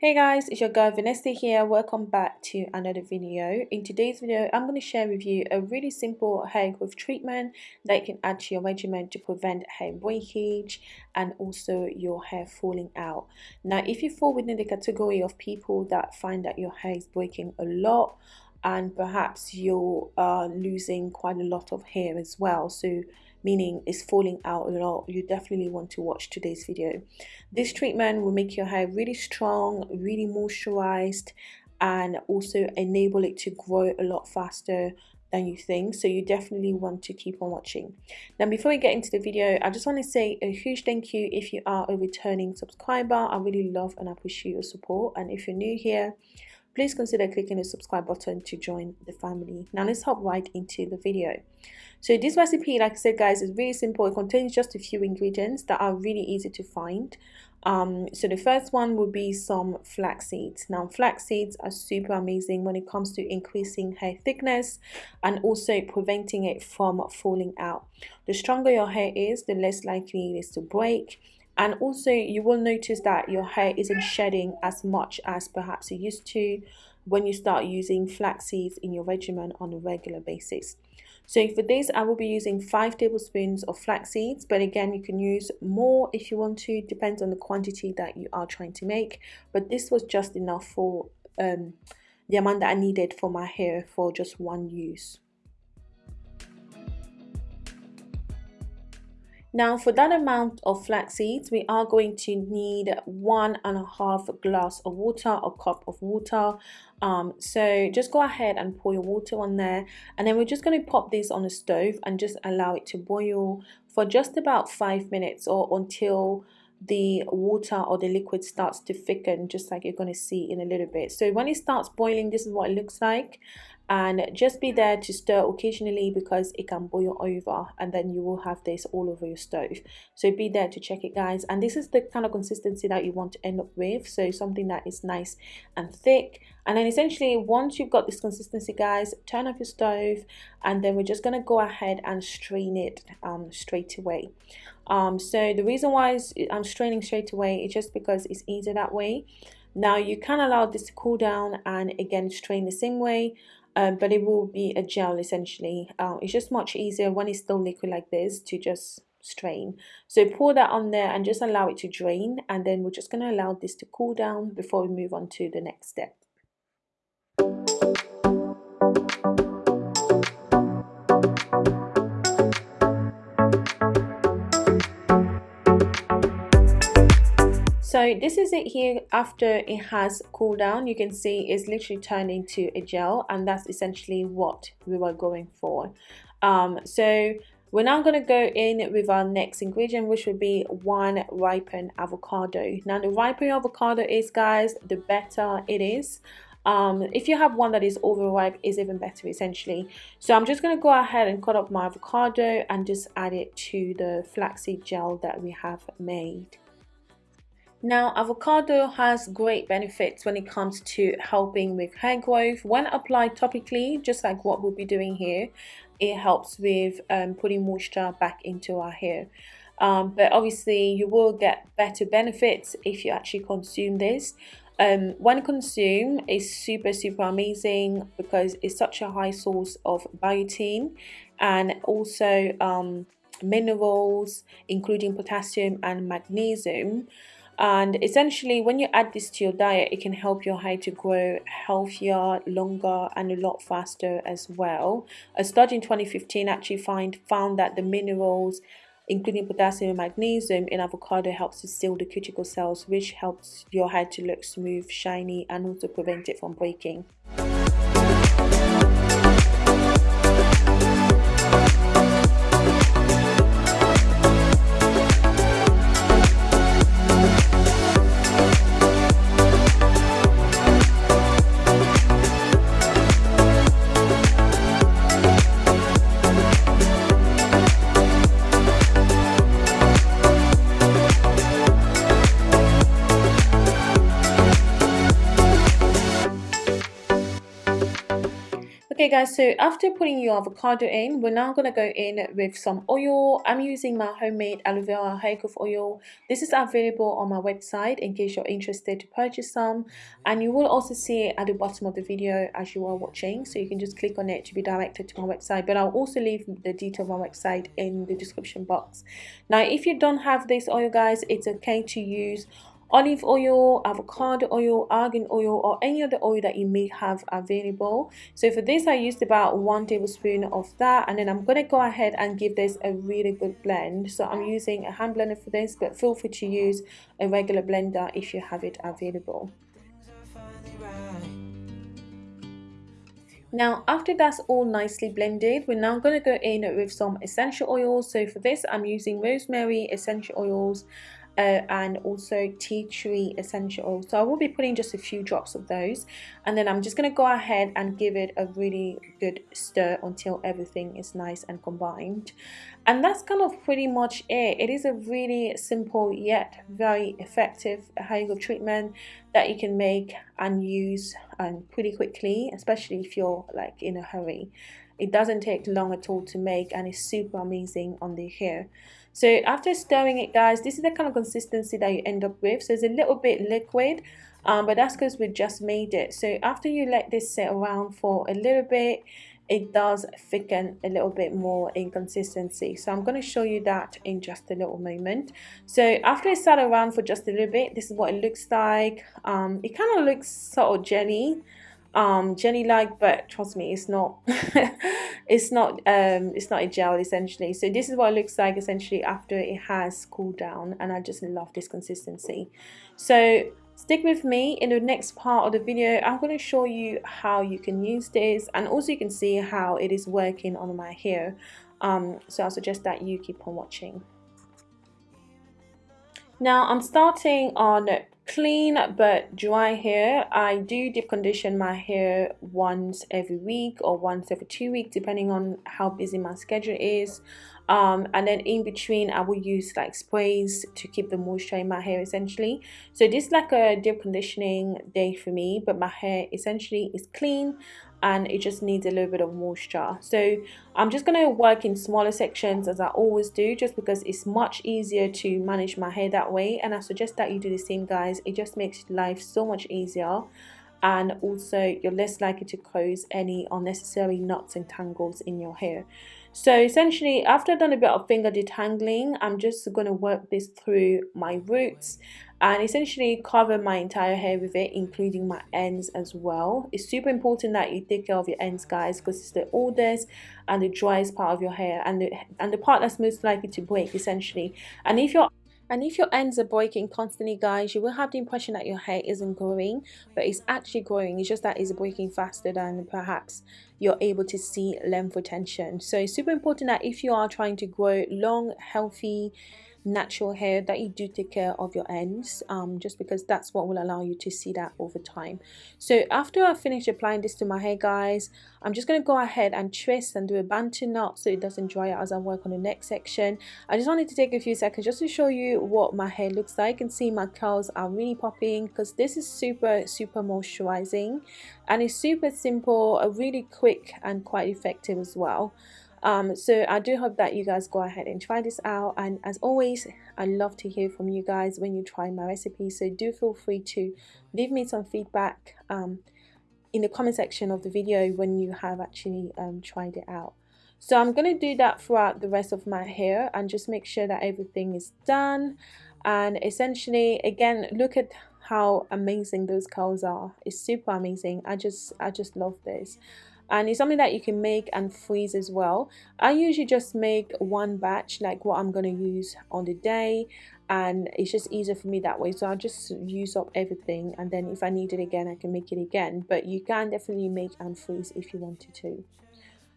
Hey guys, it's your girl Vanessa here. Welcome back to another video. In today's video, I'm going to share with you a really simple hair growth treatment that you can add to your regimen to prevent hair breakage and also your hair falling out. Now, if you fall within the category of people that find that your hair is breaking a lot and perhaps you're uh, losing quite a lot of hair as well, so meaning it's falling out a lot you definitely want to watch today's video. This treatment will make your hair really strong really moisturized and also enable it to grow a lot faster than you think. So you definitely want to keep on watching. Now before we get into the video i just want to say a huge thank you if you are a returning subscriber. I really love and appreciate your support. And if you're new here please consider clicking the subscribe button to join the family. Now let's hop right into the video. So this recipe, like I said guys, is really simple. It contains just a few ingredients that are really easy to find. Um, so the first one would be some flax seeds. Now flax seeds are super amazing when it comes to increasing hair thickness and also preventing it from falling out. The stronger your hair is, the less likely it is to break and also you will notice that your hair isn't shedding as much as perhaps it used to when you start using flax seeds in your regimen on a regular basis. So for this, I will be using 5 tablespoons of flax seeds, but again, you can use more if you want to, depends on the quantity that you are trying to make. But this was just enough for um, the amount that I needed for my hair for just one use. Now for that amount of flax seeds, we are going to need one and a half glass of water or cup of water. Um, so just go ahead and pour your water on there. And then we're just going to pop this on the stove and just allow it to boil for just about five minutes or until the water or the liquid starts to thicken just like you're going to see in a little bit. So when it starts boiling this is what it looks like and just be there to stir occasionally because it can boil over and then you will have this all over your stove. So be there to check it guys. And this is the kind of consistency that you want to end up with. So something that is nice and thick. And then essentially once you've got this consistency guys turn off your stove. And then we're just going to go ahead and strain it um, straight away. Um, so the reason why I'm straining straight away is just because it's easier that way. Now you can allow this to cool down and again strain the same way um, but it will be a gel essentially. Uh, it's just much easier when it's still liquid like this to just strain. So pour that on there and just allow it to drain and then we're just going to allow this to cool down before we move on to the next step so this is it here after it has cooled down. You can see it's literally turned into a gel and that's essentially what we were going for. Um, so we're now going to go in with our next ingredient which would be one ripened avocado. Now the ripened avocado is guys the better it is. Um, if you have one that is overripe is even better essentially. So i'm just going to go ahead and cut up my avocado and just add it to the flaxseed gel that we have made now, avocado has great benefits when it comes to helping with hair growth. When applied topically, just like what we'll be doing here, it helps with um, putting moisture back into our hair. Um, but obviously, you will get better benefits if you actually consume this. Um, when consumed, it's super, super amazing because it's such a high source of biotin and also um, minerals, including potassium and magnesium and essentially when you add this to your diet it can help your hair to grow healthier longer and a lot faster as well. A study in 2015 actually find found that the minerals including potassium and magnesium in avocado helps to seal the cuticle cells which helps your hair to look smooth shiny and also prevent it from breaking Okay guys, so after putting your avocado in, we're now going to go in with some oil. I'm using my homemade aloe vera hair growth oil. This is available on my website in case you're interested to purchase some. And you will also see it at the bottom of the video as you are watching. So you can just click on it to be directed to my website. But I'll also leave the detail of my website in the description box. Now, if you don't have this oil guys, it's okay to use olive oil, avocado oil, argan oil or any other oil that you may have available. So for this I used about one tablespoon of that and then I'm going to go ahead and give this a really good blend. So I'm using a hand blender for this but feel free to use a regular blender if you have it available. Now after that's all nicely blended, we're now going to go in with some essential oils. So for this I'm using rosemary essential oils uh, and also tea tree essential oil. So I will be putting just a few drops of those and then I'm just going to go ahead and give it a really good stir until everything is nice and combined. And that's kind of pretty much it. It is a really simple yet very effective hair treatment that you can make and use and pretty quickly especially if you're like in a hurry. It doesn't take long at all to make and it's super amazing on the hair so after stirring it guys this is the kind of consistency that you end up with. So it's a little bit liquid um, but that's because we just made it. So after you let this sit around for a little bit it does thicken a little bit more in consistency. So I'm going to show you that in just a little moment. So after it sat around for just a little bit this is what it looks like. Um, it kind of looks sort of jelly um jelly like but trust me it's not it's not um it's not a gel essentially. So this is what it looks like essentially after it has cooled down and i just love this consistency. So stick with me in the next part of the video. I'm going to show you how you can use this and also you can see how it is working on my hair. Um so i suggest that you keep on watching. Now i'm starting on clean but dry hair. I do deep condition my hair once every week or once every two weeks depending on how busy my schedule is um, and then in between I will use like sprays to keep the moisture in my hair essentially. So this is like a deep conditioning day for me but my hair essentially is clean and it just needs a little bit of moisture. So I'm just going to work in smaller sections as I always do just because it's much easier to manage my hair that way. And I suggest that you do the same guys. It just makes life so much easier. And also you're less likely to cause any unnecessary knots and tangles in your hair so essentially after I've done a bit of finger detangling I'm just going to work this through my roots and essentially cover my entire hair with it including my ends as well. It's super important that you take care of your ends guys because it's the oldest and the driest part of your hair and the and the part that's most likely to break essentially. And if you're and if your ends are breaking constantly guys you will have the impression that your hair isn't growing but it's actually growing. It's just that it's breaking faster than perhaps you're able to see length retention. So it's super important that if you are trying to grow long healthy natural hair that you do take care of your ends um, just because that's what will allow you to see that over time. So after I finish applying this to my hair guys I'm just going to go ahead and twist and do a bantu knot so it doesn't dry out as I work on the next section. I just wanted to take a few seconds just to show you what my hair looks like and see my curls are really popping because this is super super moisturizing and it's super simple a really quick and quite effective as well um, so I do hope that you guys go ahead and try this out. And as always I love to hear from you guys when you try my recipe. So do feel free to leave me some feedback um, in the comment section of the video when you have actually um, tried it out. So I'm going to do that throughout the rest of my hair and just make sure that everything is done. And essentially again look at how amazing those curls are. It's super amazing. I just I just love this and it's something that you can make and freeze as well. I usually just make one batch like what i'm going to use on the day and it's just easier for me that way. So i'll just use up everything and then if i need it again i can make it again. But you can definitely make and freeze if you wanted to.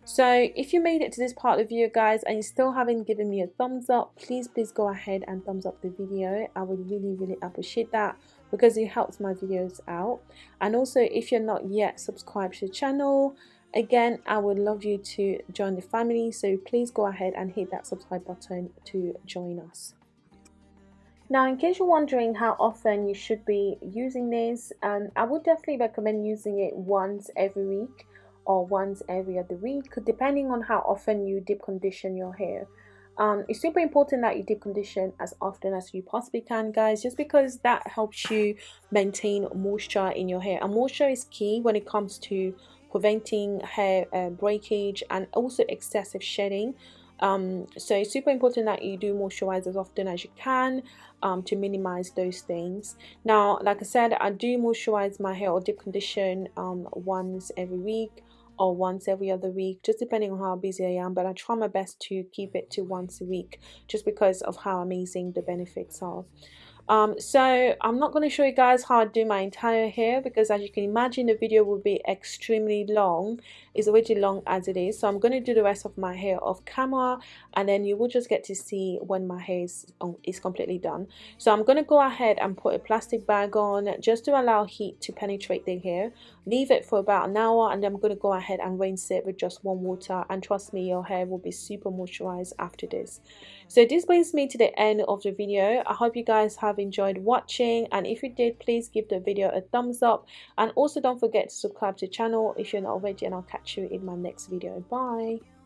So if you made it to this part of the video guys and you still haven't given me a thumbs up please please go ahead and thumbs up the video. I would really really appreciate that because it helps my videos out. And also if you're not yet subscribed to the channel again i would love you to join the family so please go ahead and hit that subscribe button to join us. Now in case you're wondering how often you should be using this um, i would definitely recommend using it once every week or once every other week depending on how often you deep condition your hair. Um, it's super important that you deep condition as often as you possibly can guys just because that helps you maintain moisture in your hair. And moisture is key when it comes to preventing hair uh, breakage and also excessive shedding. Um, so it's super important that you do moisturize as often as you can um, to minimize those things. Now like I said I do moisturize my hair or deep condition um, once every week or once every other week just depending on how busy I am but I try my best to keep it to once a week just because of how amazing the benefits are um, so I'm not going to show you guys how I do my entire hair because as you can imagine the video will be extremely long. It's already long as it is. So I'm going to do the rest of my hair off camera and then you will just get to see when my hair is, um, is completely done. So I'm going to go ahead and put a plastic bag on just to allow heat to penetrate the hair. Leave it for about an hour and I'm going to go ahead and rinse it with just warm water. And trust me your hair will be super moisturized after this. So this brings me to the end of the video. I hope you guys have enjoyed watching and if you did please give the video a thumbs up. And also don't forget to subscribe to the channel if you're not already and I'll catch you in my next video. Bye